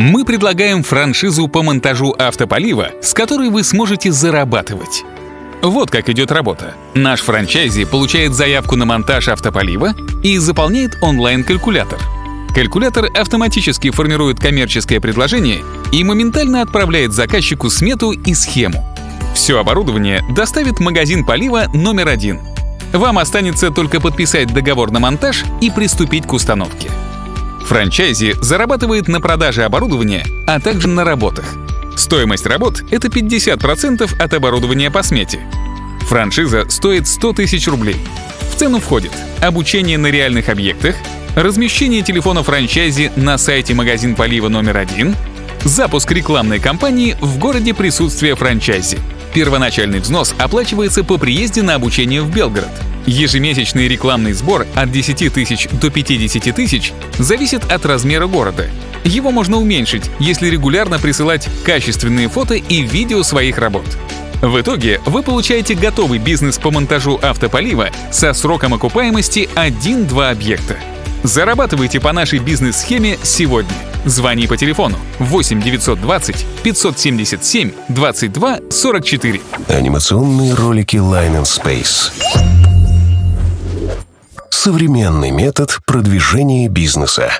Мы предлагаем франшизу по монтажу автополива, с которой вы сможете зарабатывать. Вот как идет работа. Наш франчайзи получает заявку на монтаж автополива и заполняет онлайн-калькулятор. Калькулятор автоматически формирует коммерческое предложение и моментально отправляет заказчику смету и схему. Все оборудование доставит магазин полива номер один. Вам останется только подписать договор на монтаж и приступить к установке. Франчайзи зарабатывает на продаже оборудования, а также на работах. Стоимость работ — это 50% от оборудования по смете. Франшиза стоит 100 тысяч рублей. В цену входит обучение на реальных объектах, размещение телефона франчайзи на сайте магазин полива номер один, запуск рекламной кампании в городе присутствия франчайзи. Первоначальный взнос оплачивается по приезде на обучение в Белгород — Ежемесячный рекламный сбор от 10 тысяч до 50 тысяч зависит от размера города. Его можно уменьшить, если регулярно присылать качественные фото и видео своих работ. В итоге вы получаете готовый бизнес по монтажу автополива со сроком окупаемости 1-2 объекта. Зарабатывайте по нашей бизнес-схеме сегодня. Звони по телефону 8 920 577 22 44. Анимационные ролики Line and Space современный метод продвижения бизнеса.